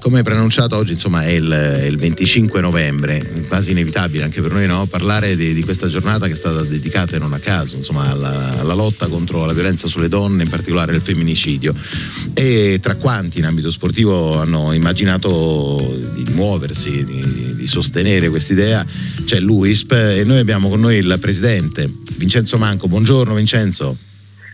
come preannunciato oggi insomma è il, il, 25 novembre, quasi inevitabile anche per noi no? parlare di, di, questa giornata che è stata dedicata non a caso insomma, alla, alla, lotta contro la violenza sulle donne, in particolare il femminicidio. E tra quanti in ambito sportivo hanno immaginato di muoversi, di, di sostenere quest'idea, c'è l'UISP e noi abbiamo con noi il presidente Vincenzo Manco. Buongiorno Vincenzo.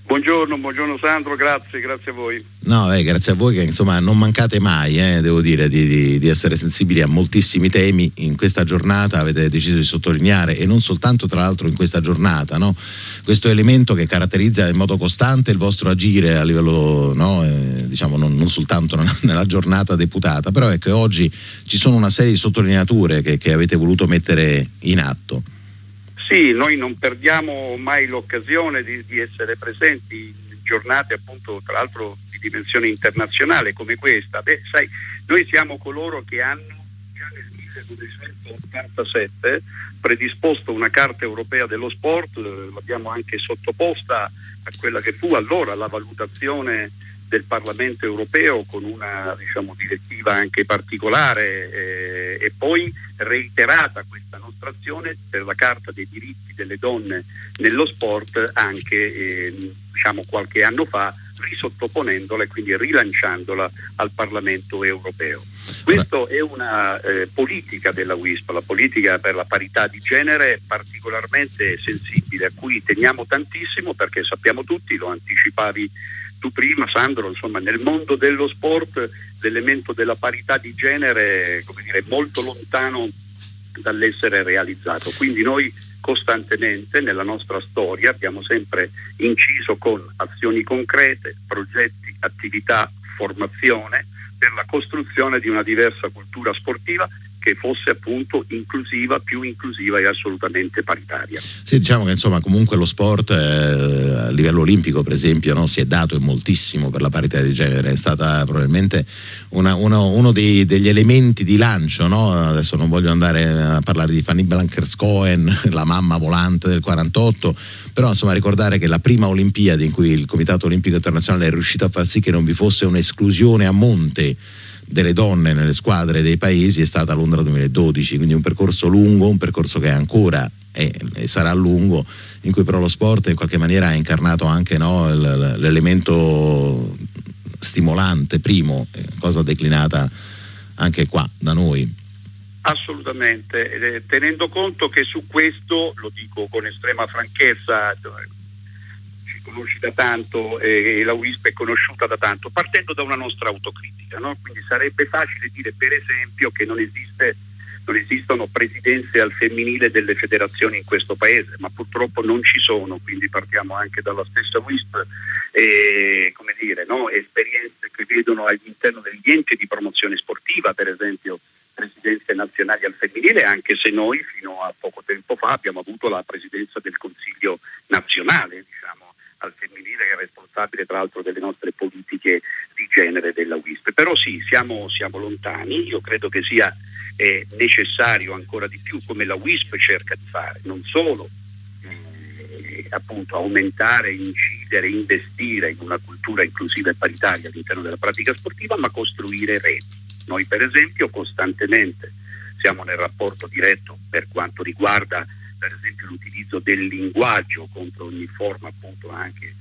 Buongiorno, buongiorno Sandro, grazie, grazie a voi. No, eh, grazie a voi che insomma non mancate mai, eh, devo dire, di, di, di, essere sensibili a moltissimi temi. In questa giornata avete deciso di sottolineare, e non soltanto tra l'altro in questa giornata, no? questo elemento che caratterizza in modo costante il vostro agire a livello, no? eh, diciamo, non, non, soltanto nella giornata deputata, però che oggi ci sono una serie di sottolineature che, che avete voluto mettere in atto. Sì, noi non perdiamo mai l'occasione di, di essere presenti in giornate appunto tra l'altro di dimensione internazionale come questa. Beh, sai, noi siamo coloro che hanno già nel 1987 predisposto una carta europea dello sport, l'abbiamo anche sottoposta a quella che fu allora la valutazione del Parlamento europeo con una diciamo, direttiva anche particolare eh, e poi reiterata questa nostra azione per la Carta dei diritti delle donne nello sport anche eh, diciamo, qualche anno fa risottoponendola e quindi rilanciandola al Parlamento europeo. Questa è una eh, politica della WISP, la politica per la parità di genere particolarmente sensibile, a cui teniamo tantissimo perché sappiamo tutti, lo anticipavi tu prima Sandro, insomma, nel mondo dello sport l'elemento della parità di genere è molto lontano dall'essere realizzato. Quindi noi costantemente nella nostra storia abbiamo sempre inciso con azioni concrete, progetti, attività, formazione per la costruzione di una diversa cultura sportiva che fosse appunto inclusiva, più inclusiva e assolutamente paritaria. Sì, diciamo che insomma comunque lo sport a livello olimpico per esempio no, si è dato moltissimo per la parità di genere, è stata probabilmente una, uno, uno dei, degli elementi di lancio, no? adesso non voglio andare a parlare di Fanny Blankers-Cohen, la mamma volante del 48, però insomma ricordare che la prima Olimpiade in cui il Comitato Olimpico Internazionale è riuscito a far sì che non vi fosse un'esclusione a monte delle donne nelle squadre dei paesi è stata Londra 2012, quindi un percorso lungo, un percorso che ancora è, e sarà lungo, in cui però lo sport in qualche maniera ha incarnato anche no, l'elemento stimolante, primo, eh, cosa declinata anche qua da noi. Assolutamente, tenendo conto che su questo, lo dico con estrema franchezza, conosci da tanto e la WISP è conosciuta da tanto, partendo da una nostra autocritica. No? Quindi sarebbe facile dire per esempio che non, esiste, non esistono presidenze al femminile delle federazioni in questo paese, ma purtroppo non ci sono, quindi partiamo anche dalla stessa WISP e come dire, no? esperienze che vedono all'interno degli enti di promozione sportiva, per esempio presidenze nazionali al femminile, anche se noi fino a poco tempo fa abbiamo avuto la presidenza del Consiglio nazionale, diciamo, al femminile che è responsabile tra l'altro delle nostre politiche di genere della WISP. Però sì, siamo, siamo lontani, io credo che sia eh, necessario ancora di più, come la WISP cerca di fare, non solo eh, appunto aumentare, incidere, investire in una cultura inclusiva e paritaria all'interno della pratica sportiva, ma costruire reti. Noi per esempio costantemente siamo nel rapporto diretto per quanto riguarda per esempio l'utilizzo del linguaggio contro ogni forma appunto anche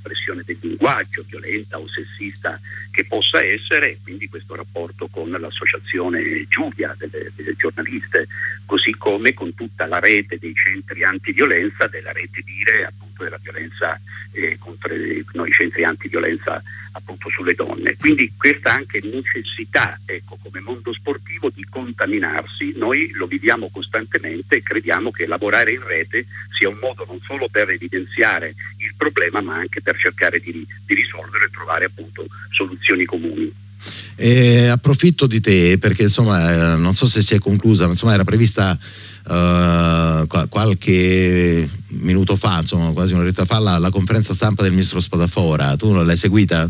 espressione del linguaggio violenta o sessista che possa essere, quindi questo rapporto con l'associazione Giulia delle, delle, giornaliste, così come con tutta la rete dei centri antiviolenza, della rete dire appunto della violenza eh, contro no, i centri antiviolenza appunto sulle donne. Quindi questa anche necessità, ecco, come mondo sportivo di contaminarsi, noi lo viviamo costantemente e crediamo che lavorare in rete sia un modo non solo per evidenziare il problema, ma anche per cercare di, di risolverlo e trovare appunto soluzioni comuni. E approfitto di te perché insomma eh, non so se si è conclusa, ma insomma era prevista uh, qualche minuto fa, insomma quasi un'oretta fa, la, la, conferenza stampa del ministro Spadafora. Tu non l'hai seguita?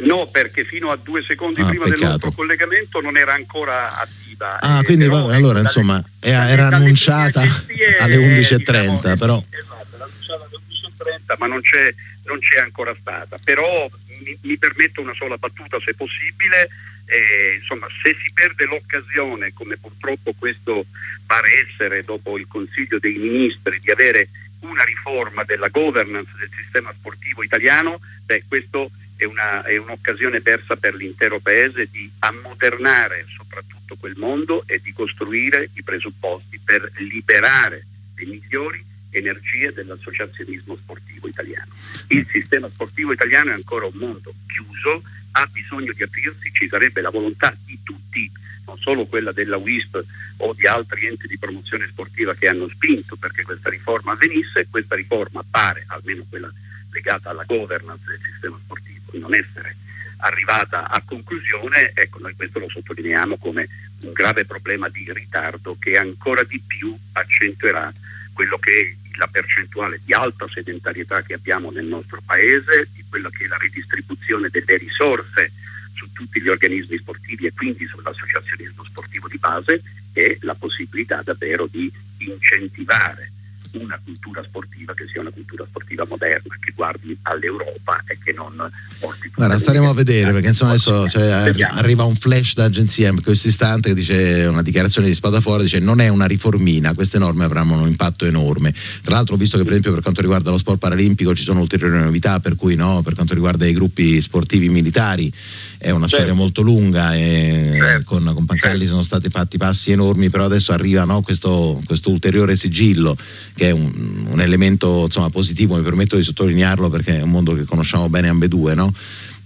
No, perché fino a due secondi ah, prima peccato. del nostro collegamento non era ancora attiva. Ah, quindi va, allora dalle, insomma era, era annunciata alle 11.30, diciamo, però... Esatto, era annunciata alle 11.30, ma non c'è, non c'è ancora stata. Però mi, mi, permetto una sola battuta se possibile. eh, insomma, se si perde l'occasione, come purtroppo questo pare essere dopo il Consiglio dei Ministri, di avere una riforma della governance del sistema sportivo italiano, beh, questo è, una, è un'occasione persa per l'intero Paese di ammodernare soprattutto quel mondo e di costruire i presupposti per liberare le migliori energie dell'associazionismo sportivo italiano. Il sistema sportivo italiano è ancora un mondo chiuso, ha bisogno di aprirsi, ci sarebbe la volontà di tutti, non solo quella della WISP o di altri enti di promozione sportiva che hanno spinto perché questa riforma avvenisse, questa riforma pare, almeno quella legata alla governance del sistema sportivo, non essere arrivata a conclusione, ecco noi questo lo sottolineiamo come un grave problema di ritardo che ancora di più accentuerà quello che è la percentuale di alta sedentarietà che abbiamo nel nostro paese, di quella che è la ridistribuzione delle risorse su tutti gli organismi sportivi e quindi sull'associazionismo sportivo di base e la possibilità davvero di incentivare una cultura sportiva che sia una cultura sportiva moderna, che guardi all'Europa e che non porti Guarda, staremo a vedere perché insomma adesso cioè, arriva un flash d'agenzia in questo istante che dice una dichiarazione di Spadafora dice non è una riformina, queste norme avranno un impatto enorme. Tra l'altro visto che per esempio per quanto riguarda lo sport paralimpico ci sono ulteriori novità per cui no, per quanto riguarda i gruppi sportivi militari è una certo. storia molto lunga e certo. con, con Pancalli certo. sono stati fatti passi enormi però adesso arriva no, questo, questo ulteriore sigillo che è un, un elemento insomma, positivo, mi permetto di sottolinearlo perché è un mondo che conosciamo bene ambedue, no?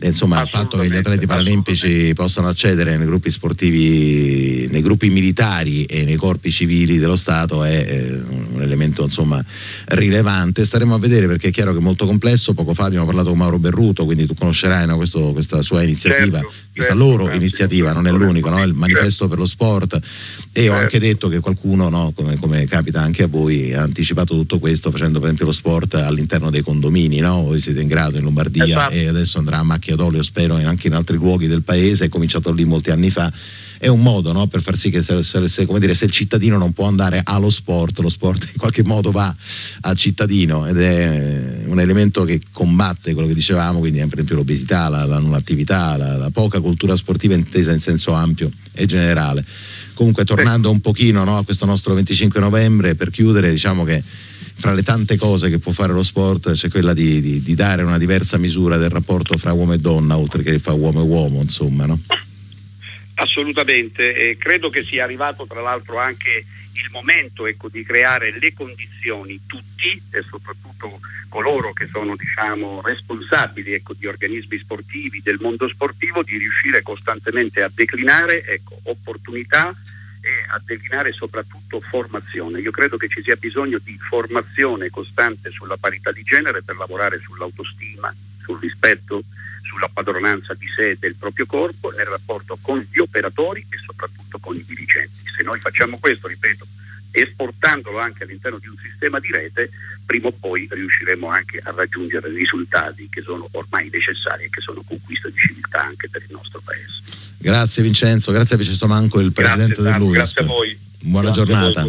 Insomma il fatto che gli atleti paralimpici possano accedere nei gruppi sportivi, nei gruppi militari e nei corpi civili dello Stato è un elemento insomma rilevante. Staremo a vedere perché è chiaro che è molto complesso. Poco fa abbiamo parlato con Mauro Berruto, quindi tu conoscerai no, questo, questa sua iniziativa, certo, questa certo, loro certo, iniziativa, non è l'unico, no? il manifesto per lo sport. E ho anche detto che qualcuno, no, come, come, capita anche a voi, ha anticipato tutto questo facendo per esempio lo sport all'interno dei condomini. No? Voi siete in grado in Lombardia esatto. e adesso andrà a macchia d'olio, spero, anche in altri luoghi del paese. È cominciato lì molti anni fa è un modo no, per far sì che se, se, se, dire, se, il cittadino non può andare allo sport, lo sport in qualche modo va al cittadino ed è un elemento che combatte quello che dicevamo, quindi per esempio l'obesità, la, la non attività, la, la poca cultura sportiva intesa in senso ampio e generale. Comunque tornando un pochino no, a questo nostro 25 novembre, per chiudere diciamo che fra le tante cose che può fare lo sport c'è quella di, di, di dare una diversa misura del rapporto fra uomo e donna, oltre che fra uomo e uomo, insomma, no? Assolutamente, e credo che sia arrivato tra l'altro anche il momento ecco, di creare le condizioni tutti e soprattutto coloro che sono diciamo, responsabili ecco, di organismi sportivi, del mondo sportivo, di riuscire costantemente a declinare ecco, opportunità e a declinare soprattutto formazione. Io credo che ci sia bisogno di formazione costante sulla parità di genere per lavorare sull'autostima, sul rispetto sulla padronanza di sé e del proprio corpo nel rapporto con gli operatori e soprattutto con i dirigenti. Se noi facciamo questo, ripeto, esportandolo anche all'interno di un sistema di rete, prima o poi riusciremo anche a raggiungere risultati che sono ormai necessari e che sono conquista di civiltà anche per il nostro Paese. Grazie Vincenzo, grazie a Vincenzo Manco, il Presidente grazie, dell'UISP. Grazie a voi. Buona grazie giornata.